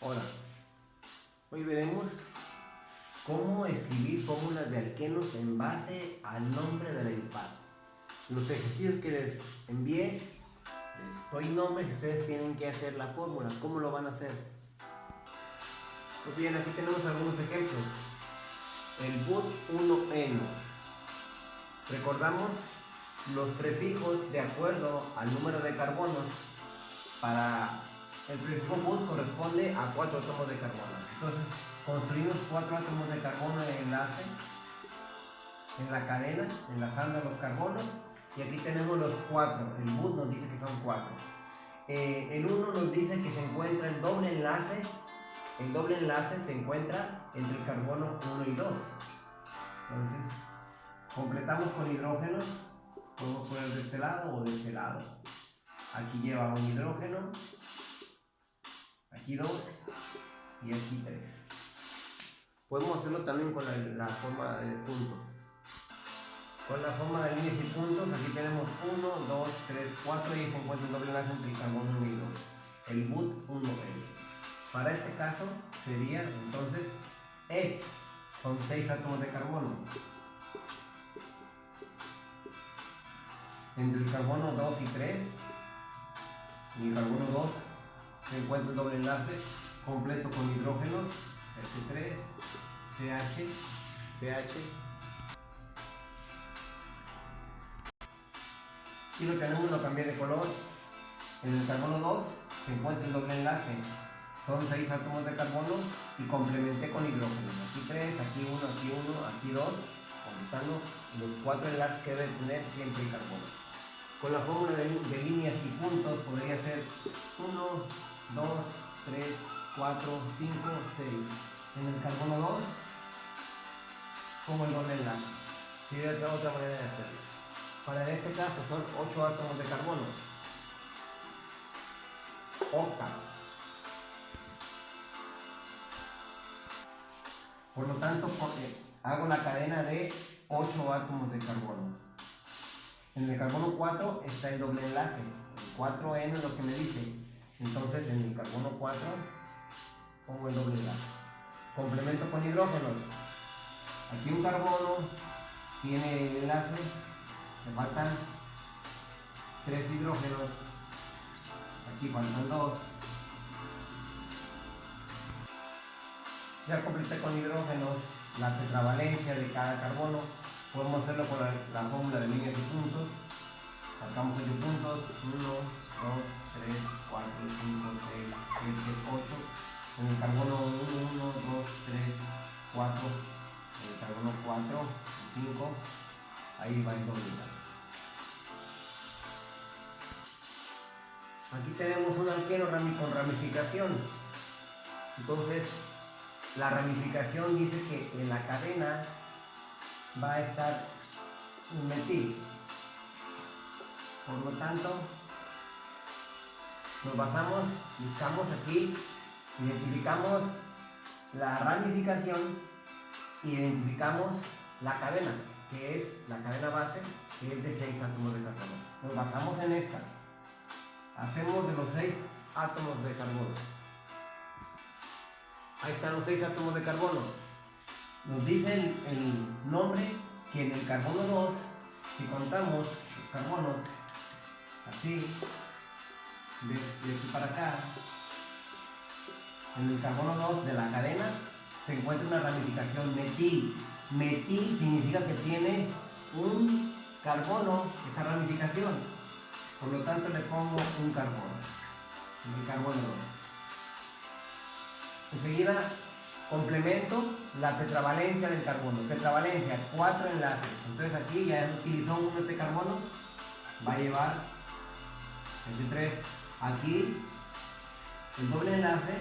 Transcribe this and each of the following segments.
Hola, hoy veremos cómo escribir fórmulas de alquenos en base al nombre de la IUPAD. Los ejercicios que les envié, les doy nombres y ustedes tienen que hacer la fórmula. ¿Cómo lo van a hacer? Pues bien, aquí tenemos algunos ejemplos. El but 1N. Recordamos los prefijos de acuerdo al número de carbonos para el but corresponde a cuatro átomos de carbono. Entonces, construimos cuatro átomos de carbono en el enlace, en la cadena, enlazando los carbonos. Y aquí tenemos los cuatro. El but nos dice que son cuatro. Eh, el 1 nos dice que se encuentra el doble enlace. El doble enlace se encuentra entre el carbono 1 y 2. Entonces, completamos con hidrógenos. Podemos poner de este lado o de este lado. Aquí lleva un hidrógeno aquí 2 y aquí 3. Podemos hacerlo también con la, forma de puntos. Con la forma de líneas y puntos, aquí tenemos 1, 2, 3, 4 y se encuentra el doble enlace entre el carbono 1 y 2. El but 1 es. Para este caso sería entonces X, son 6 átomos de carbono. Entre el carbono 2 y 3 y el carbono 2 se encuentra el doble enlace completo con hidrógeno, H3, CH, CH. Y lo tenemos, lo cambié de color. En el carbono 2 se encuentra el doble enlace. Son 6 átomos de carbono y complementé con hidrógeno. Aquí 3, aquí 1, aquí 1, aquí 2, completando los 4 enlaces que debe tener siempre el carbono. Con la fórmula de, de líneas y puntos podría ser 1, 2, 3, 4, 5, 6. En el carbono 2, como el doble enlace. Sería otra, otra manera de hacerlo. Para este caso son 8 átomos de carbono. Octa. Por lo tanto, hago la cadena de 8 átomos de carbono. En el carbono 4 está el doble enlace. El 4N es lo que me dice entonces en el carbono 4 pongo el doble enlace. Complemento con hidrógenos. Aquí un carbono tiene el enlace, me faltan 3 hidrógenos. Aquí faltan 2. Ya completé con hidrógenos la tetravalencia de cada carbono. Podemos hacerlo con la, fórmula de líneas y puntos. Sacamos 8 puntos. 1, 2, 3, 4, 5, 6, 7, 8. En el carbono 1, 1, 2, 3, 4. En el carbono 4, 5. Ahí va el doble Aquí tenemos un alqueno con ramificación. Entonces, la ramificación dice que en la cadena va a estar un metil. Por lo tanto, nos basamos, buscamos aquí, identificamos la ramificación, identificamos la cadena, que es la cadena base, que es de 6 átomos de carbono. Nos basamos en esta. Hacemos de los 6 átomos de carbono. Ahí están los 6 átomos de carbono. Nos dice el, nombre que en el carbono 2, si contamos los carbonos así, de, aquí para acá, en el carbono 2 de la cadena, se encuentra una ramificación metil. Metil significa que tiene un carbono, esa ramificación. Por lo tanto le pongo un carbono, en el carbono 2. Enseguida complemento la tetravalencia del carbono. Tetravalencia, cuatro enlaces. Entonces aquí ya utilizó uno este carbono, va a llevar 3 Aquí el doble enlace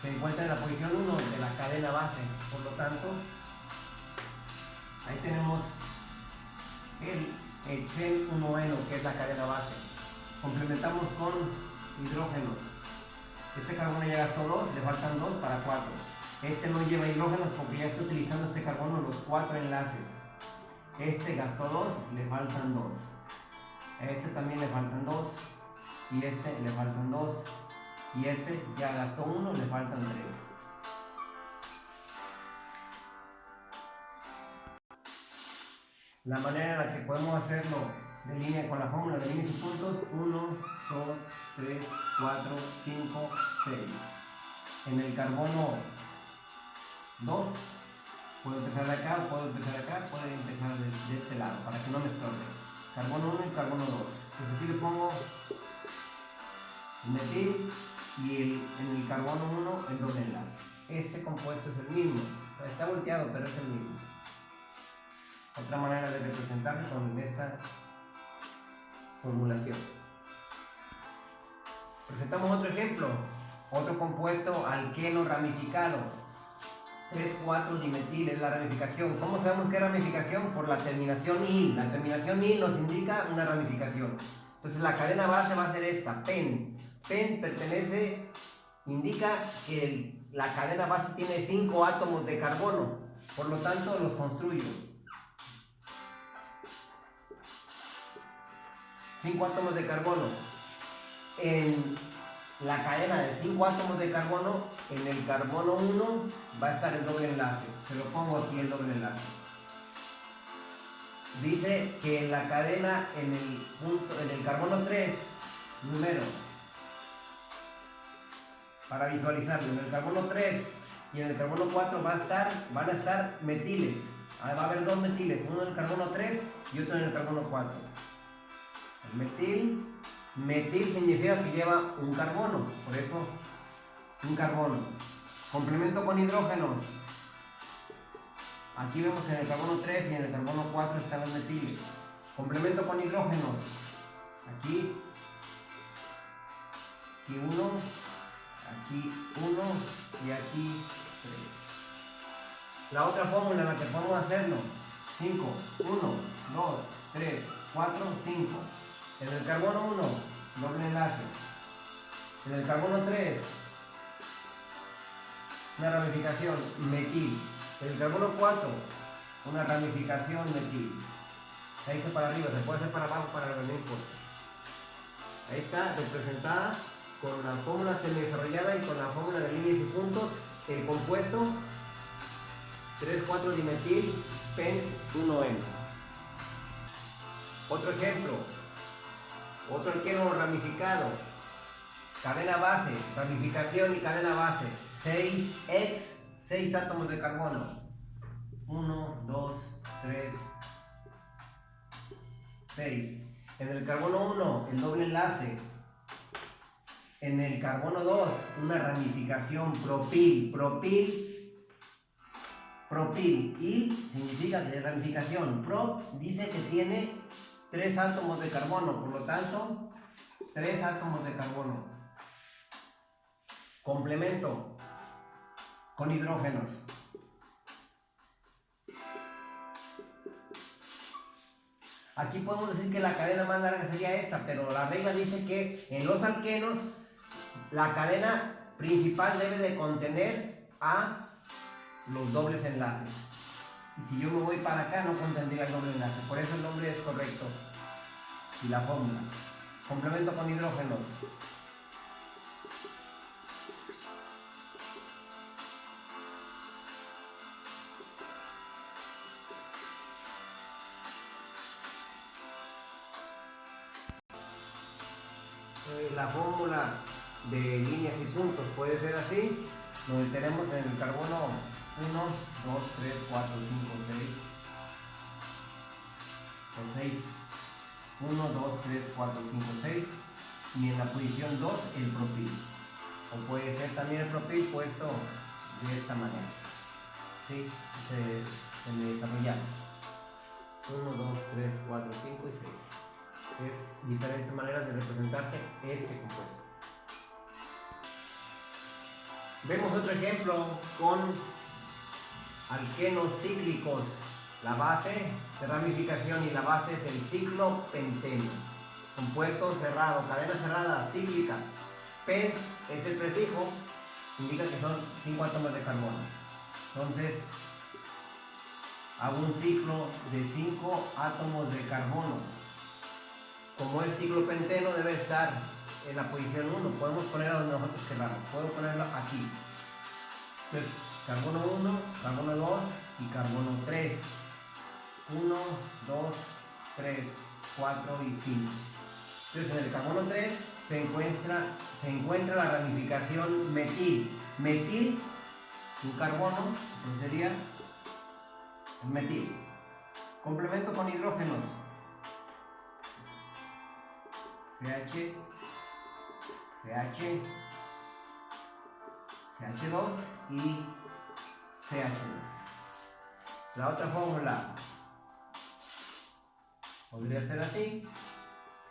se encuentra en la posición 1 de la cadena base. Por lo tanto, ahí tenemos el Excel 1N, que es la cadena base. Complementamos con hidrógeno. Este carbono ya gastó 2, le faltan 2 para 4. Este no lleva hidrógenos porque ya está utilizando este carbono los 4 enlaces. Este gastó 2, le faltan 2. A este también le faltan 2 y este le faltan dos y este ya gastó uno, le faltan tres. La manera en la que podemos hacerlo de línea con la fórmula de líneas y puntos, 1, 2, 3, 4, 5, 6. En el carbono 2, puedo empezar de acá, puedo empezar de acá, puedo empezar de, de este lado, para que no me estorbe. Carbono 1 y carbono 2. Pues aquí le pongo metil y en el carbono 1 el doble enlace. Este compuesto es el mismo, está volteado pero es el mismo. Otra manera de representarlo con esta formulación. Presentamos otro ejemplo, otro compuesto alqueno ramificado. 3,4 dimetil es la ramificación. ¿Cómo sabemos es ramificación? Por la terminación IL. La terminación IL nos indica una ramificación. Entonces la cadena base va a ser esta, PEN. PEN pertenece, indica que la cadena base tiene 5 átomos de carbono, por lo tanto los construyo. 5 átomos de carbono. En la cadena de 5 átomos de carbono, en el carbono 1 va a estar el doble enlace. Se lo pongo aquí el doble enlace. Dice que en la cadena, en el, punto, en el carbono 3, número para visualizarlo. En el carbono 3 y en el carbono 4 va a estar, van a estar metiles. Ah, va a haber dos metiles, uno en el carbono 3 y otro en el carbono 4. El metil, metil significa que lleva un carbono, por eso un carbono. Complemento con hidrógenos. Aquí vemos que en el carbono 3 y en el carbono 4 están los metiles. Complemento con hidrógenos. Aquí, aquí uno, aquí 1 y aquí 3. La otra fórmula en la que podemos hacerlo, 5, 1, 2, 3, 4, 5. En el carbono 1, doble enlace. En el carbono 3, una ramificación metil. En el carbono 4, una ramificación metil. Ahí está para arriba, se puede hacer para abajo para el Ahí está representada con la fórmula semi-desarrollada y con la fórmula de líneas y puntos, el compuesto 3,4 dimetil pen 1N. Otro ejemplo, otro alqueno ramificado, cadena base, ramificación y cadena base, 6X, 6 átomos de carbono. 1, 2, 3, 6. En el carbono 1, el doble enlace, en el carbono 2, una ramificación propil, propil, propil. Y significa que de ramificación. Pro dice que tiene tres átomos de carbono, por lo tanto, tres átomos de carbono. Complemento con hidrógenos. Aquí podemos decir que la cadena más larga sería esta, pero la regla dice que en los alquenos la cadena principal debe de contener a los dobles enlaces. Y si yo me voy para acá no contendría el doble enlace. Por eso el nombre es correcto. Y la fórmula. Complemento con hidrógeno. La fórmula de líneas y puntos. Puede ser así, donde tenemos en el carbono 1, 2, 3, 4, 5, 6 o 6. 1, 2, 3, 4, 5, 6 y en la posición 2 el propil. O puede ser también el propil puesto de esta manera. ¿Sí? Se, se me desarrolla 1, 2, 3, 4, 5 y 6. Es diferentes maneras de representarse este compuesto. Vemos otro ejemplo con alquenos cíclicos. La base de ramificación y la base es el ciclo penteno. Compuesto cerrado, cadena cerrada, cíclica. Pen es el prefijo, indica que son 5 átomos de carbono. Entonces, hago un ciclo de 5 átomos de carbono. Como es ciclo penteno, debe estar en la posición 1. Podemos ponerlo donde nosotros queramos. Puedo ponerlo aquí. Carbono 1, carbono 2 y carbono 3. 1, 2, 3, 4 y 5. Entonces en el carbono 3 se encuentra, se encuentra la ramificación metil. Metil, un carbono, entonces sería el metil. Complemento con hidrógenos. CH, CH, CH2 y CH2. La otra fórmula podría ser así,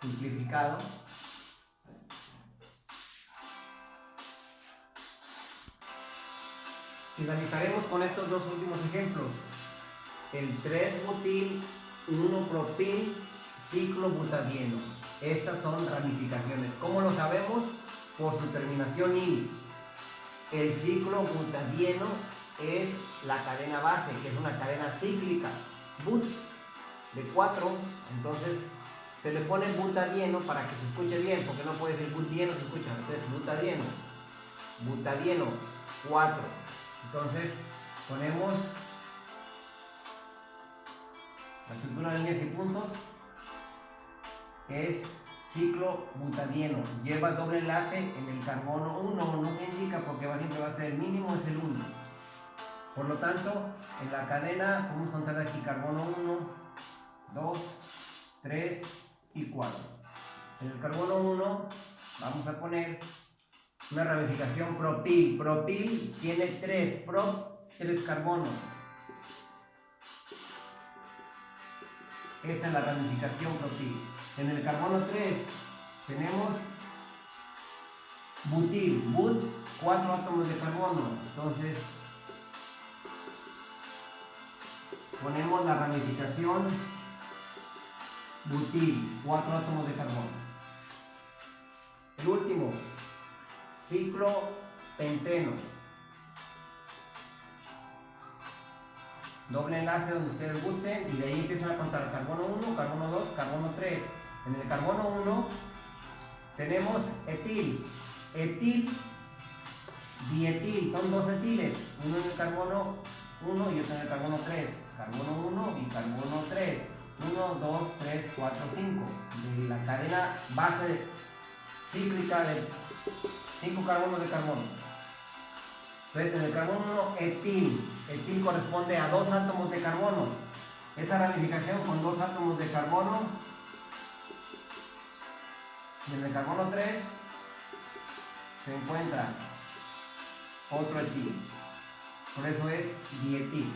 simplificado. Finalizaremos con estos dos últimos ejemplos. El 3-butil 1-propil ciclobutadieno. Estas son ramificaciones. ¿Cómo lo sabemos? Por su terminación IN. El ciclo butadieno es la cadena base, que es una cadena cíclica. But de 4, entonces se le pone butadieno para que se escuche bien, porque no puede decir butieno, se escucha, entonces butadieno, butadieno 4. Entonces ponemos la estructura de líneas y puntos es ciclo butadieno. Lleva doble enlace en el carbono 1, no se indica porque siempre va a ser el mínimo, es el 1. Por lo tanto, en la cadena podemos contar aquí carbono 1, 2, 3 y 4. En el carbono 1 vamos a poner una ramificación propil. Propil tiene 3 prop, 3 carbonos. Esta es la ramificación propil. En el carbono 3 tenemos butil, but, 4 átomos de carbono. Entonces ponemos la ramificación butil, 4 átomos de carbono. El último, ciclo penteno. Doble enlace donde ustedes gusten y de ahí empiezan a contar carbono 1, carbono 2, carbono 3. En el carbono 1 tenemos etil. Etil, dietil, son dos etiles. Uno en el carbono 1 y otro en el carbono 3. Carbono 1 y carbono 3. 1, 2, 3, 4, 5. De la cadena base cíclica de 5 carbonos de carbono. Entonces, en el carbono 1, etil. Etil corresponde a dos átomos de carbono. Esa ramificación con dos átomos de carbono. Y en el carbono 3 se encuentra otro etil. Por eso es dietil.